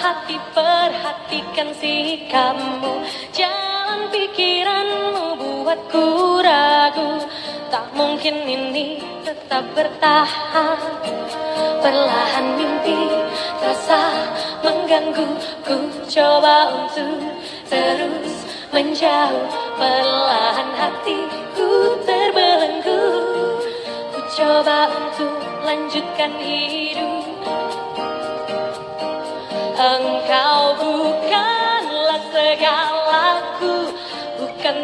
hati perhatikan sikapmu. Jalan pikiranmu buatku ragu. Tak mungkin ini tetap bertahan. Perlahan mimpi terasa mengganggu. Ku coba untuk terus menjauh. Perlahan hatiku terbelenggu. Ku coba untuk lanjutkan hidup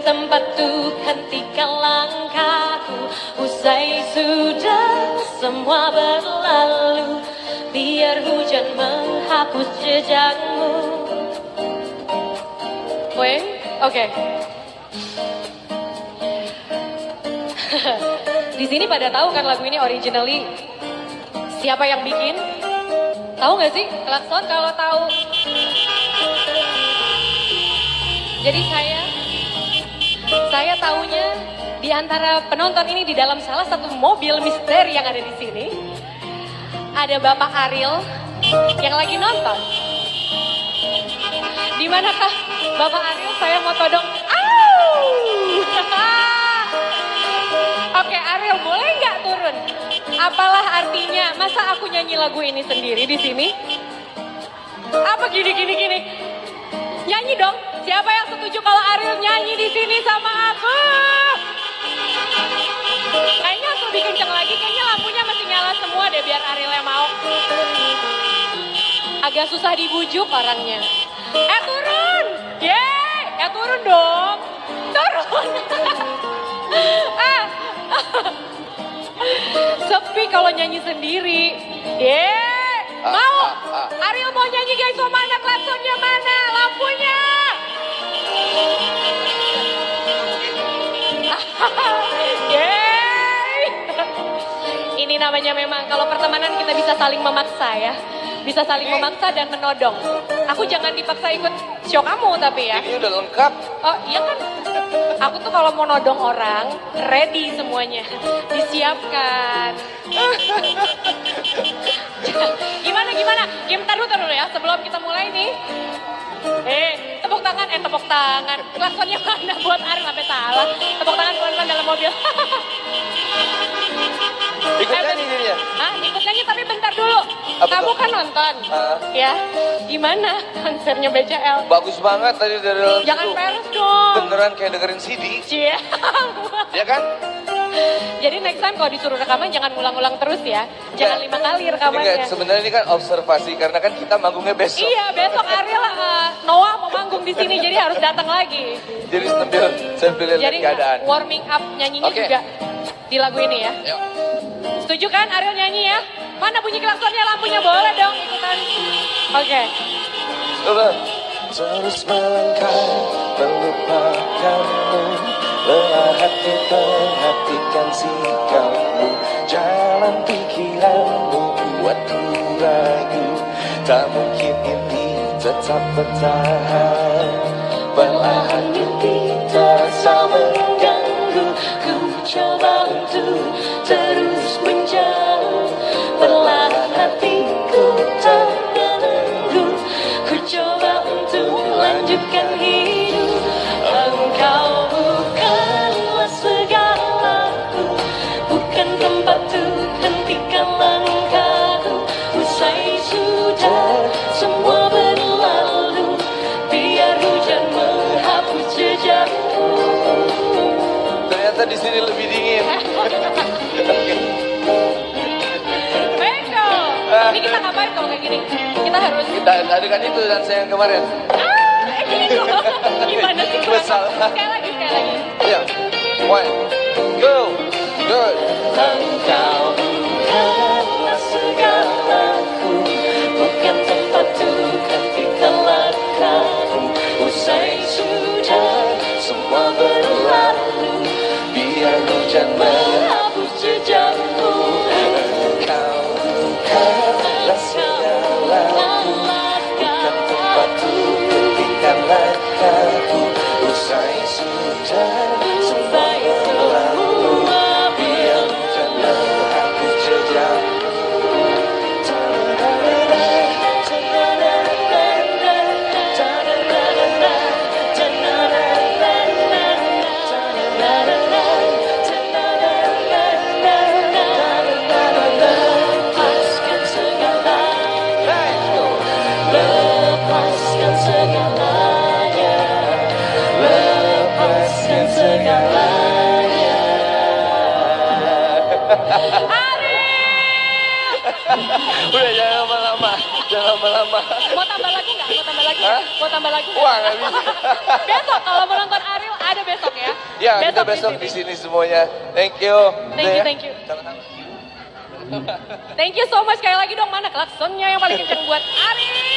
Tempat untuk hentikan langkahku Usai sudah semua berlalu Biar hujan menghapus jejakmu oke Di sini pada tahu kan lagu ini originally siapa yang bikin? Tahu nggak sih klakson kalau tahu? Jadi saya saya tahunya di antara penonton ini di dalam salah satu mobil misteri yang ada di sini ada Bapak Ariel yang lagi nonton. Di manakah Bapak Ariel? Saya mau todong. Oke Ariel boleh nggak turun? Apalah artinya? Masa aku nyanyi lagu ini sendiri di sini? Apa gini gini gini? Nyanyi dong. Siapa yang setuju kalau Ariel nyanyi di sini sama aku? Kayaknya aku lebih kenceng lagi. Kayaknya lampunya masih nyala semua deh biar Ariel yang mau. Agak susah dibujuk orangnya. Eh turun! Yeay! Eh turun dong! Turun! ah. Sepi kalau nyanyi sendiri. Yeay! Mau? Ariel mau nyanyi guys, mau mana klaksonnya mana? Ini namanya memang kalau pertemanan kita bisa saling memaksa ya. Bisa saling memaksa dan menodong. Aku jangan dipaksa ikut show kamu tapi ya. Ini udah lengkap. Oh iya kan, aku tuh kalau mau nodong orang, ready semuanya, disiapkan. gimana gimana? Game taruh taruh ya, sebelum kita mulai nih. Eh, tepuk tangan, eh tepuk tangan. Klaksonnya mana buat Ari sampai salah. Tepuk tangan kawan-kawan dalam mobil. Ikut Eh, nyanyi jadinya. Hah, ikut nyanyi tapi bentar dulu. Apa Kamu tuh? kan nonton, Ah. ya? Gimana konsernya BCL? Bagus banget tadi dari dalam Jangan situ. peres dong. Beneran kayak dengerin CD. Cie. Ya kan? Jadi next time kalau disuruh rekaman jangan ngulang-ulang terus ya. Jangan lima kali rekamannya. sebenarnya ini kan observasi karena kan kita manggungnya besok. Iya, besok Ariel uh, Noah mau manggung di sini jadi harus datang lagi. Jadi sambil sambil lihat keadaan. warming up nyanyinya Oke. juga di lagu ini ya. Yuk. Setuju kan Ariel nyanyi ya? Mana bunyi klaksonnya lampunya boleh dong ikutan. Oke. Coba. Terus melangkah melupakanmu Lelah hati perhatikan sikapmu Jalan pikiranmu buatku ragu Tak mungkin ini tetap bertahan Perlahan Ternyata di sini lebih dingin. Beko. Ini kita ngapain kalau kayak gini? Kita harus Kita adegan itu dan saya yang kemarin. Ah, gitu. Gimana sih? Sekali lagi, sekali lagi. Ya. One, go, good. Engkau Biar jangan lama-lama. Mau tambah lagi nggak? Mau tambah lagi? Hah? Mau tambah lagi? Wah nggak bisa. besok kalau mau nonton Ariel ada besok ya. Ya kita besok di sini semuanya. Thank you. Thank you, ya? thank you. Thank you so much sekali lagi dong mana klaksonnya yang paling kenceng buat Ariel.